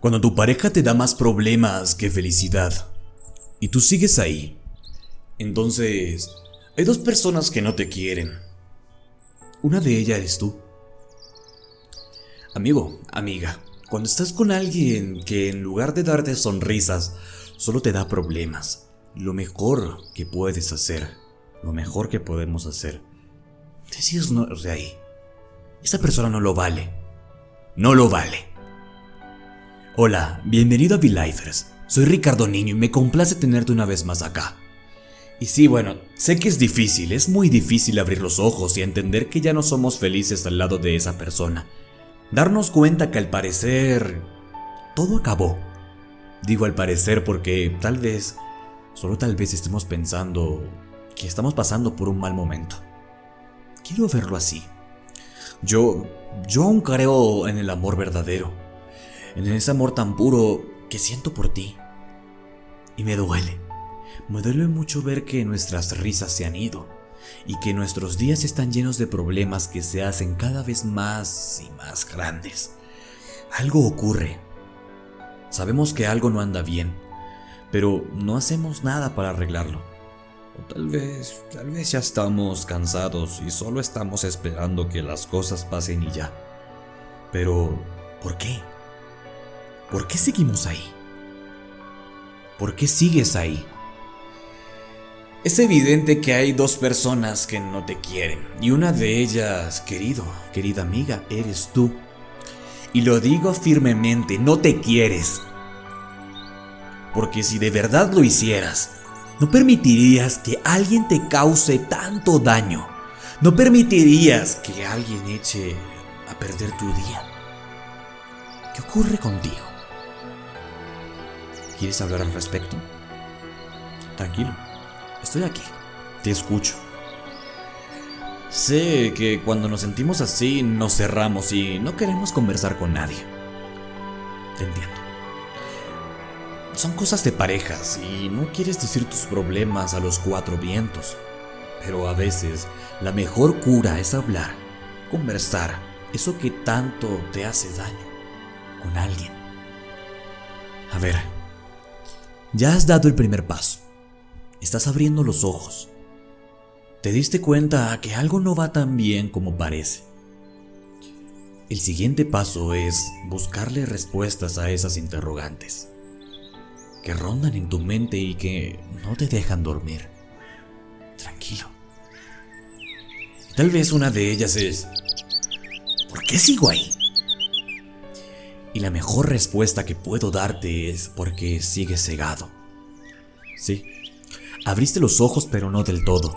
Cuando tu pareja te da más problemas que felicidad y tú sigues ahí, entonces hay dos personas que no te quieren. Una de ellas eres tú. Amigo, amiga, cuando estás con alguien que en lugar de darte sonrisas, solo te da problemas, lo mejor que puedes hacer, lo mejor que podemos hacer, decides no de ahí. Esa persona no lo vale. No lo vale. Hola, bienvenido a V-Lifers. Soy Ricardo Niño y me complace tenerte una vez más acá. Y sí, bueno, sé que es difícil, es muy difícil abrir los ojos y entender que ya no somos felices al lado de esa persona. Darnos cuenta que al parecer... todo acabó. Digo al parecer porque tal vez, solo tal vez estemos pensando que estamos pasando por un mal momento. Quiero verlo así. Yo, yo aún creo en el amor verdadero, en ese amor tan puro que siento por ti. Y me duele, me duele mucho ver que nuestras risas se han ido y que nuestros días están llenos de problemas que se hacen cada vez más y más grandes. Algo ocurre. Sabemos que algo no anda bien, pero no hacemos nada para arreglarlo. Tal vez, tal vez ya estamos cansados y solo estamos esperando que las cosas pasen y ya. Pero, ¿por qué? ¿Por qué seguimos ahí? ¿Por qué sigues ahí? Es evidente que hay dos personas que no te quieren y una de ellas, querido, querida amiga, eres tú. Y lo digo firmemente, no te quieres. Porque si de verdad lo hicieras, no permitirías que alguien te cause tanto daño. No permitirías que alguien eche a perder tu día. ¿Qué ocurre contigo? ¿Quieres hablar al respecto? Tranquilo, estoy aquí. Te escucho. Sé que cuando nos sentimos así nos cerramos y no queremos conversar con nadie. Te entiendo. Son cosas de parejas y no quieres decir tus problemas a los cuatro vientos. Pero a veces la mejor cura es hablar, conversar, eso que tanto te hace daño, con alguien. A ver, ya has dado el primer paso. Estás abriendo los ojos. Te diste cuenta que algo no va tan bien como parece. El siguiente paso es buscarle respuestas a esas interrogantes que rondan en tu mente y que no te dejan dormir. Tranquilo. Tal vez una de ellas es, ¿por qué sigo ahí? Y la mejor respuesta que puedo darte es porque sigues cegado. Sí, abriste los ojos pero no del todo.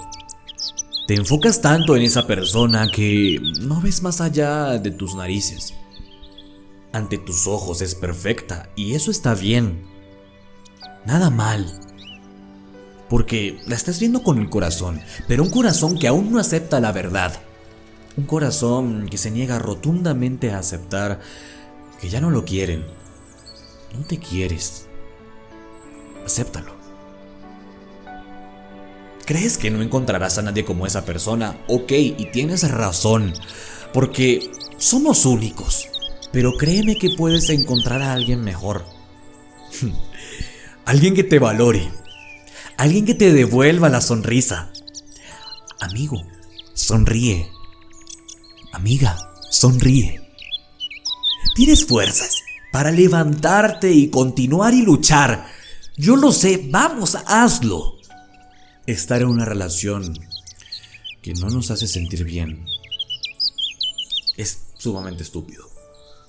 Te enfocas tanto en esa persona que no ves más allá de tus narices. Ante tus ojos es perfecta y eso está bien. Nada mal. Porque la estás viendo con el corazón, pero un corazón que aún no acepta la verdad. Un corazón que se niega rotundamente a aceptar que ya no lo quieren. No te quieres. Acéptalo. ¿Crees que no encontrarás a nadie como esa persona? Ok, y tienes razón, porque somos únicos. Pero créeme que puedes encontrar a alguien mejor. alguien que te valore. Alguien que te devuelva la sonrisa. Amigo, sonríe. Amiga, sonríe. Tienes fuerzas para levantarte y continuar y luchar. Yo lo sé, vamos, hazlo. Estar en una relación que no nos hace sentir bien es sumamente estúpido.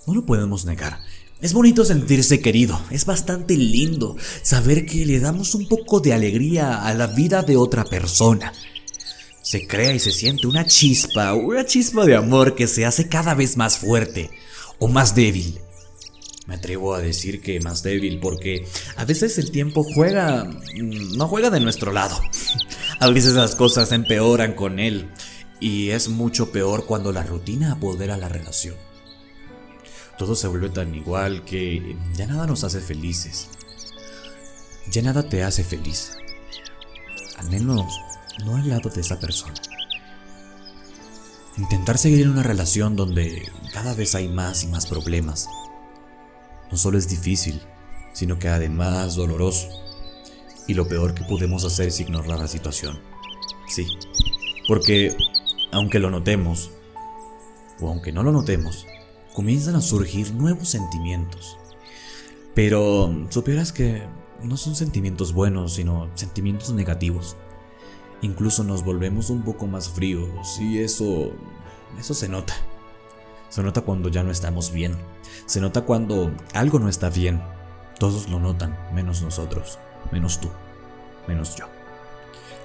No lo podemos negar. Es bonito sentirse querido, es bastante lindo saber que le damos un poco de alegría a la vida de otra persona. Se crea y se siente una chispa, una chispa de amor que se hace cada vez más fuerte o más débil. Me atrevo a decir que más débil porque a veces el tiempo juega, mm, no juega de nuestro lado. A veces las cosas empeoran con él y es mucho peor cuando la rutina apodera la relación. Todo se vuelve tan igual que ya nada nos hace felices. Ya nada te hace feliz. Al menos no al lado de esa persona. Intentar seguir en una relación donde cada vez hay más y más problemas. no solo es difícil, sino que además doloroso. Y lo peor que podemos hacer es ignorar la situación. Sí, porque aunque lo notemos, o aunque no lo notemos, comienzan a surgir nuevos sentimientos. Pero supieras que no son sentimientos buenos, sino sentimientos negativos. Incluso nos volvemos un poco más fríos y eso eso se nota. Se nota cuando ya no estamos bien. Se nota cuando algo no está bien. Todos lo notan, menos nosotros, menos tú, menos yo.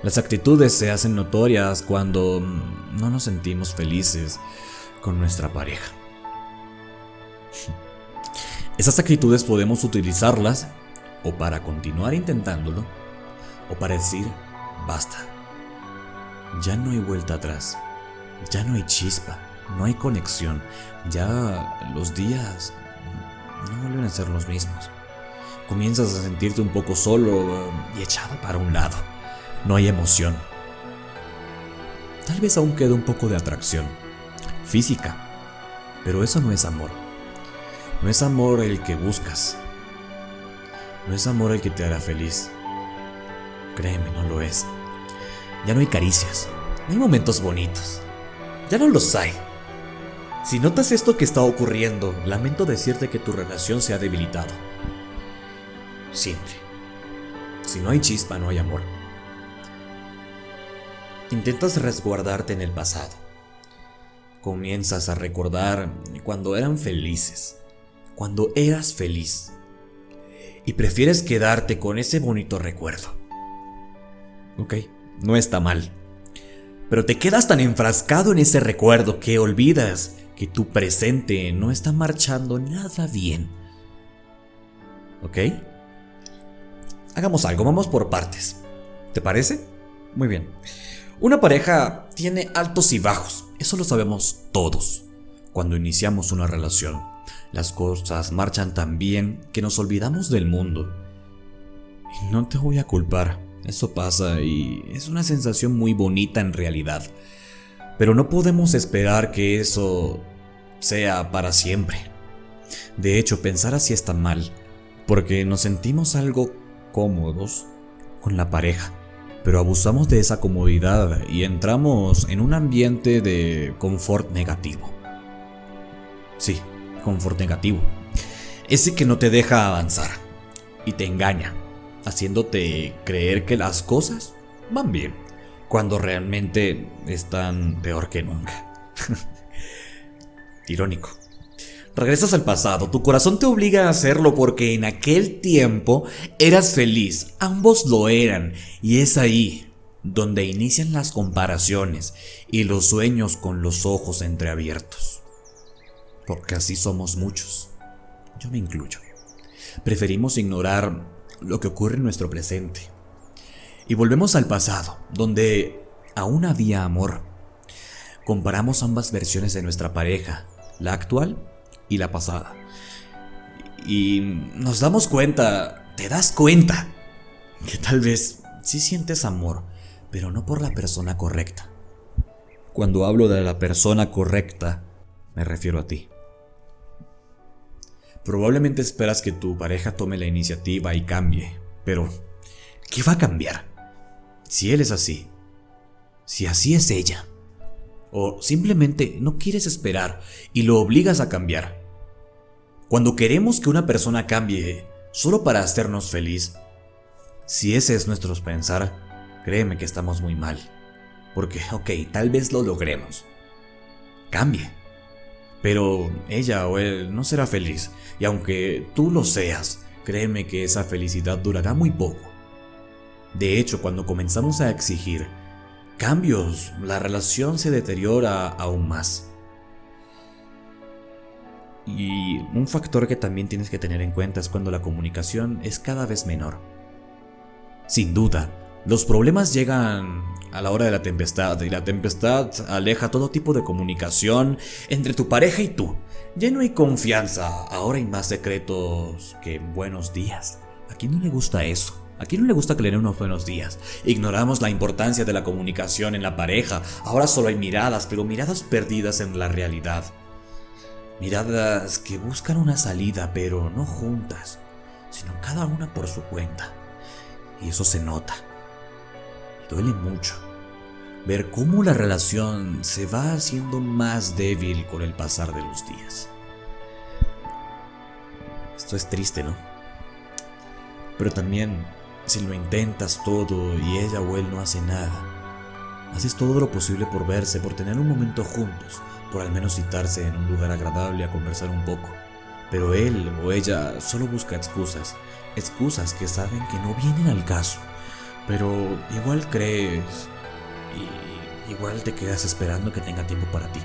Las actitudes se hacen notorias cuando no nos sentimos felices con nuestra pareja. Esas actitudes podemos utilizarlas o para continuar intentándolo o para decir, basta. Ya no hay vuelta atrás. Ya no hay chispa, no hay conexión. Ya los días no vuelven a ser los mismos. Comienzas a sentirte un poco solo y echado para un lado. No hay emoción. Tal vez aún queda un poco de atracción física, pero eso no es amor. No es amor el que buscas. No es amor el que te hará feliz. Créeme, no lo es. Ya no hay caricias, no hay momentos bonitos. Ya no los hay. Si notas esto que está ocurriendo, lamento decirte que tu relación se ha debilitado. Siempre. Si no hay chispa, no hay amor. Intentas resguardarte en el pasado. Comienzas a recordar cuando eran felices, cuando eras feliz. Y prefieres quedarte con ese bonito recuerdo. Ok, no está mal. Pero te quedas tan enfrascado en ese recuerdo que olvidas que tu presente no está marchando nada bien. ¿Ok? Hagamos algo, vamos por partes. ¿Te parece? Muy bien. Una pareja tiene altos y bajos, eso lo sabemos todos. Cuando iniciamos una relación, las cosas marchan tan bien que nos olvidamos del mundo. Y no te voy a culpar, eso pasa y es una sensación muy bonita en realidad. Pero no podemos esperar que eso sea para siempre. De hecho, pensar así está mal, porque nos sentimos algo cómodos con la pareja pero abusamos de esa comodidad y entramos en un ambiente de confort negativo. Sí, confort negativo. Ese que no te deja avanzar y te engaña, haciéndote creer que las cosas van bien, cuando realmente están peor que nunca. Irónico. Regresas al pasado, tu corazón te obliga a hacerlo porque en aquel tiempo eras feliz, ambos lo eran, y es ahí donde inician las comparaciones y los sueños con los ojos entreabiertos. Porque así somos muchos, yo me incluyo. Preferimos ignorar lo que ocurre en nuestro presente. Y volvemos al pasado, donde aún había amor. Comparamos ambas versiones de nuestra pareja, la actual y la pasada. Y nos damos cuenta, te das cuenta, que tal vez sí sientes amor, pero no por la persona correcta. Cuando hablo de la persona correcta, me refiero a ti. Probablemente esperas que tu pareja tome la iniciativa y cambie, pero ¿qué va a cambiar? Si él es así, si así es ella, o simplemente no quieres esperar y lo obligas a cambiar. Cuando queremos que una persona cambie solo para hacernos feliz, si ese es nuestro pensar, créeme que estamos muy mal. Porque, ok, tal vez lo logremos. Cambie. Pero ella o él no será feliz, y aunque tú lo seas, créeme que esa felicidad durará muy poco. De hecho, cuando comenzamos a exigir cambios, la relación se deteriora aún más. Y un factor que también tienes que tener en cuenta es cuando la comunicación es cada vez menor. Sin duda, los problemas llegan a la hora de la tempestad y la tempestad aleja todo tipo de comunicación entre tu pareja y tú. Ya no hay confianza, ahora hay más secretos que buenos días. ¿A quién no le gusta eso? ¿A quién no le gusta que le den unos buenos días? Ignoramos la importancia de la comunicación en la pareja. Ahora solo hay miradas, pero miradas perdidas en la realidad. Miradas que buscan una salida, pero no juntas, sino cada una por su cuenta. Y eso se nota. Duele mucho ver cómo la relación se va haciendo más débil con el pasar de los días. Esto es triste, ¿no? Pero también, si lo intentas todo y ella o él no hace nada, haces todo lo posible por verse, por tener un momento juntos, por al menos citarse en un lugar agradable a conversar un poco. Pero él o ella solo busca excusas, excusas que saben que no vienen al caso. Pero igual crees y igual te quedas esperando que tenga tiempo para ti.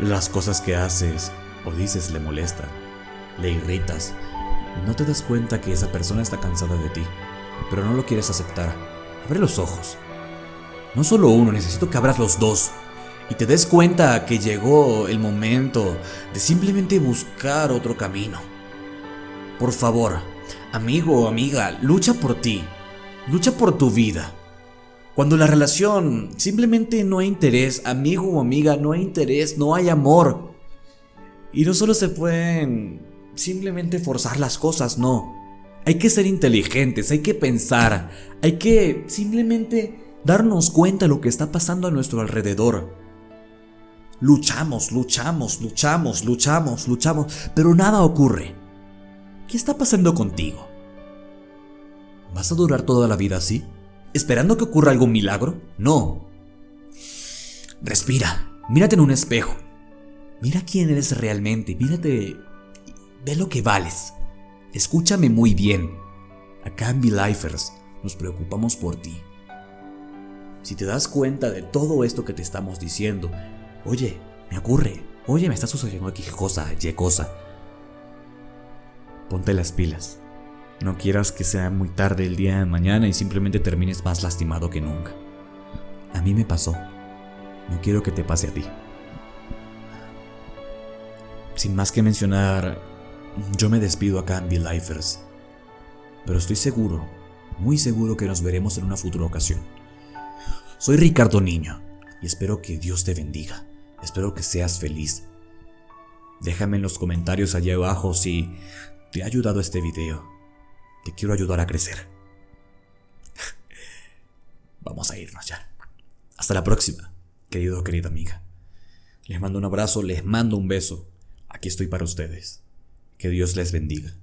Las cosas que haces o dices le molestan, le irritas. No te das cuenta que esa persona está cansada de ti, pero no lo quieres aceptar. Abre los ojos. No solo uno, necesito que abras los dos. Y te des cuenta que llegó el momento de simplemente buscar otro camino. Por favor, amigo o amiga, lucha por ti. Lucha por tu vida. Cuando la relación simplemente no hay interés, amigo o amiga, no hay interés, no hay amor. Y no solo se pueden simplemente forzar las cosas, no. Hay que ser inteligentes, hay que pensar, hay que simplemente darnos cuenta de lo que está pasando a nuestro alrededor. Luchamos, luchamos, luchamos, luchamos, luchamos, pero nada ocurre. ¿Qué está pasando contigo? ¿Vas a durar toda la vida así? ¿Esperando que ocurra algún milagro? No. Respira, mírate en un espejo. Mira quién eres realmente, mírate, ve lo que vales. Escúchame muy bien. Acá en Lifers nos preocupamos por ti. Si te das cuenta de todo esto que te estamos diciendo, oye, me ocurre, oye, me está sucediendo aquí cosa, y cosa. Ponte las pilas. No quieras que sea muy tarde el día de mañana y simplemente termines más lastimado que nunca. A mí me pasó. No quiero que te pase a ti. Sin más que mencionar, yo me despido acá en Be Lifers. Pero estoy seguro, muy seguro que nos veremos en una futura ocasión. Soy Ricardo Niño y espero que Dios te bendiga. Espero que seas feliz. Déjame en los comentarios allá abajo si te ha ayudado este video te quiero ayudar a crecer. Vamos a irnos ya. Hasta la próxima, querido o querida amiga. Les mando un abrazo, les mando un beso. Aquí estoy para ustedes. Que Dios les bendiga.